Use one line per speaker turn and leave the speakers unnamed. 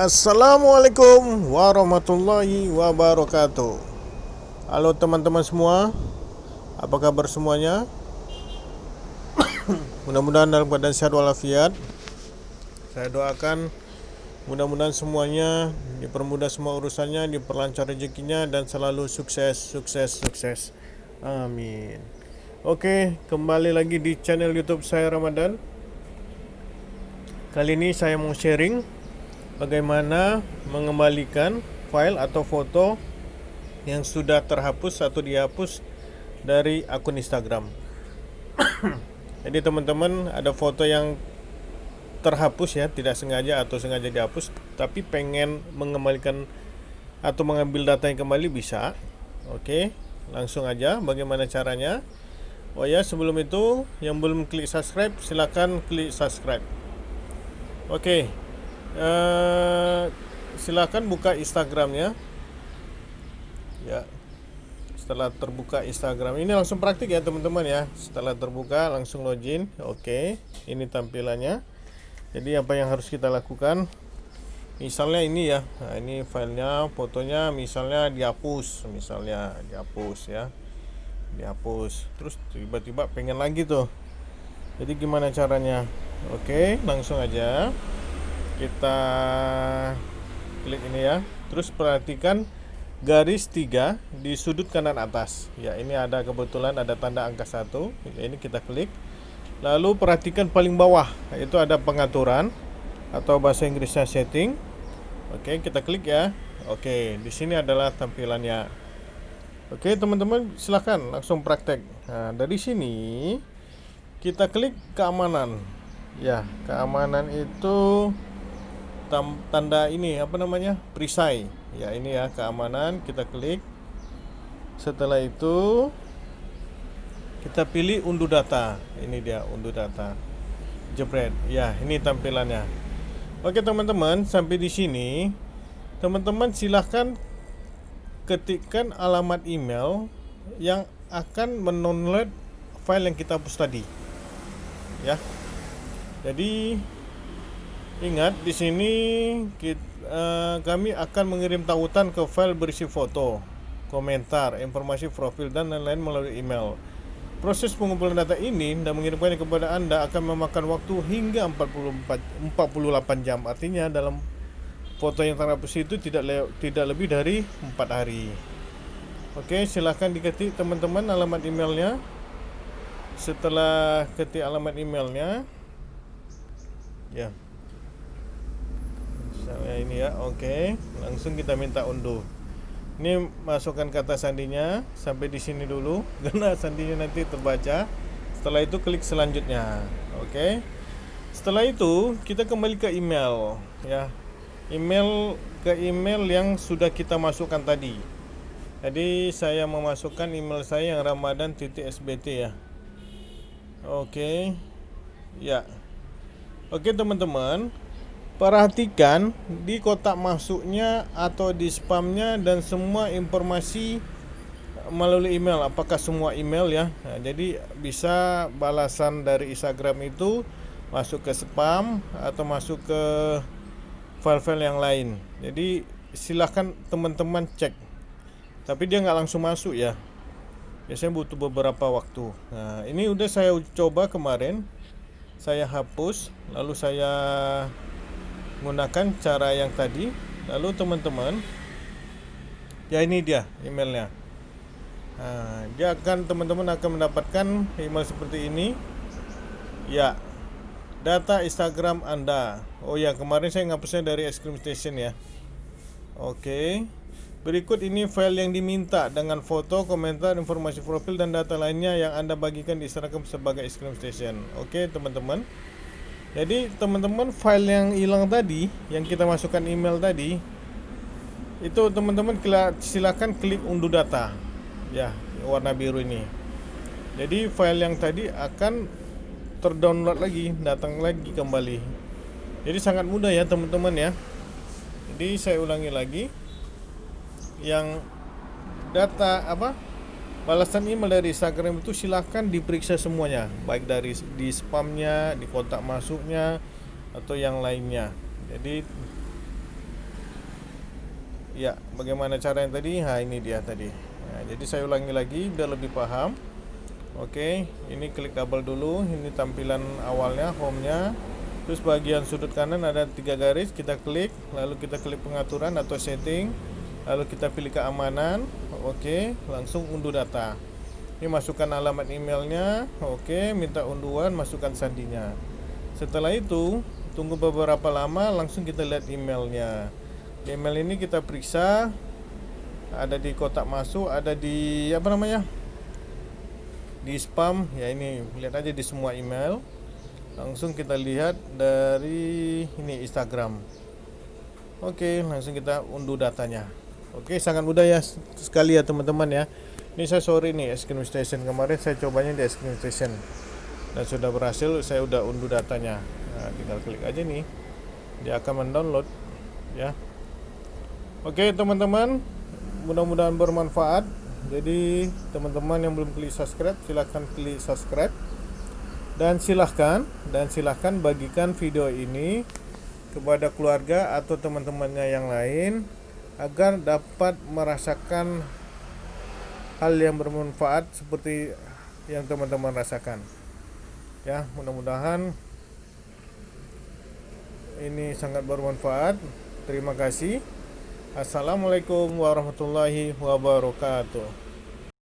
Assalamualaikum warahmatullahi wabarakatuh. Halo teman-teman semua Apa kabar semuanya? Mudah-mudahan dalam keadaan sehat walafiat. Saya doakan Mudah-mudahan semuanya Dipermudah semua urusannya Diperlancar rezekinya Dan selalu sukses Sukses Sukses. Amin. Oke Kembali lagi di channel youtube saya Ramadan. Kali ini saya mau sharing bagaimana mengembalikan file atau foto yang sudah terhapus atau dihapus dari akun Instagram. Jadi teman-teman ada foto yang terhapus ya, tidak sengaja atau sengaja dihapus, tapi pengen mengembalikan atau mengambil data yang kembali bisa. Oke, langsung aja bagaimana caranya. Oh ya, sebelum itu yang belum klik subscribe silakan klik subscribe. Oke, uh, silakan buka Instagramnya ya. Setelah terbuka Instagram. Ini langsung praktik ya teman-teman ya. Setelah terbuka langsung login. Oke ini tampilannya. Jadi apa yang harus kita lakukan? Misalnya ini ya. Nah, ini filenya fotonya misalnya dihapus misalnya dihapus ya. Dihapus. Terus tiba-tiba pengen lagi tuh. Jadi gimana caranya? Oke langsung aja kita klik ini ya. Terus perhatikan garis tiga di sudut kanan atas. Ya ini ada kebetulan ada tanda angka satu. Ya, ini kita klik. Lalu perhatikan paling bawah itu ada pengaturan atau bahasa Inggrisnya setting. Oke kita klik ya. Oke di sini adalah tampilannya. Oke teman-teman silahkan langsung praktek. Nah dari sini kita klik keamanan. Ya keamanan itu tanda ini apa namanya perisai. Ya ini ya keamanan. Kita klik. Setelah itu kita pilih unduh data. Ini dia unduh data. Jebret. Ya ini tampilannya. Oke teman-teman sampai di sini. Teman-teman silahkan ketikkan alamat email yang akan mendownload file yang kita hapus tadi. Ya. Jadi Ingat, di sini kita, uh, eh, kami akan mengirim tautan ke file berisi foto, komentar, informasi profil dan lain-lain melalui email. Proses pengumpulan data ini dan mengirimkannya kepada Anda akan memakan waktu hingga 44 48 jam. Artinya dalam foto yang terhapus itu tidak le tidak lebih dari 4 hari. Oke, silahkan diketik teman-teman alamat emailnya. Setelah ketik alamat emailnya, ya misalnya ini ya oke. Okay. langsung kita minta unduh. Ini masukkan kata sandinya sampai di sini dulu. Karena sandinya nanti terbaca. Setelah itu klik selanjutnya oke. Okay. setelah itu kita kembali ke email ya. Email ke email yang sudah kita masukkan tadi. Jadi saya memasukkan email saya yang ramadan sbt ya. Oke. Okay. ya. Oke teman-teman Perhatikan di kotak masuknya atau di spamnya dan semua informasi melalui email. Apakah semua email ya? Nah, jadi bisa balasan dari Instagram itu masuk ke spam atau masuk ke file-file yang lain. Jadi silahkan teman-teman cek. Tapi dia nggak langsung masuk ya. Biasanya butuh beberapa waktu. Nah, ini udah saya coba kemarin. Saya hapus, lalu saya menggunakan cara yang tadi. Lalu teman-teman ya ini dia emailnya. Nah, dia akan teman-teman akan mendapatkan email seperti ini. Ya data Instagram anda. Oh ya kemarin saya ngapusnya dari es krim station ya. Oke. Berikut ini file yang diminta dengan foto komentar informasi profil dan data lainnya yang anda bagikan di Instagram sebagai es krim station. Oke teman-teman jadi teman-teman file yang hilang tadi yang kita masukkan email tadi itu teman-teman silakan klik unduh data. Ya warna biru ini. Jadi file yang tadi akan terdownload lagi datang lagi kembali. Jadi sangat mudah ya teman-teman ya. Jadi saya ulangi lagi. Yang data apa balasan email dari Instagram itu silahkan diperiksa semuanya. Baik dari di spamnya di kotak masuknya atau yang lainnya. Jadi ya bagaimana cara yang tadi? Nah ini dia tadi. Nah, jadi saya ulangi lagi biar lebih paham. Oke ini klik double dulu. Ini tampilan awalnya home nya terus bagian sudut kanan ada tiga garis kita klik. Lalu kita klik pengaturan atau setting lalu kita pilih keamanan. Oke langsung unduh data. Ini masukkan alamat emailnya. Oke minta unduhan masukkan sandinya. Setelah itu tunggu beberapa lama langsung kita lihat emailnya. Email ini kita periksa. Ada di kotak masuk ada di apa namanya? Di spam. Ya ini lihat aja di semua email. Langsung kita lihat dari ini Instagram. Oke langsung kita unduh datanya oke sangat mudah ya sekali ya teman-teman ya. Ini saya sorry nih es krim station kemarin saya cobanya di es krim station. Dan sudah berhasil saya udah unduh datanya. Nah, tinggal klik aja nih. Dia akan mendownload ya. Oke teman-teman mudah-mudahan bermanfaat. Jadi teman-teman yang belum klik subscribe silahkan klik subscribe. Dan silahkan dan silahkan bagikan video ini kepada keluarga atau teman-temannya yang lain agar dapat merasakan hal yang bermanfaat seperti yang teman-teman rasakan. Ya mudah-mudahan ini sangat bermanfaat. Terima kasih. Assalamualaikum warahmatullahi wabarakatuh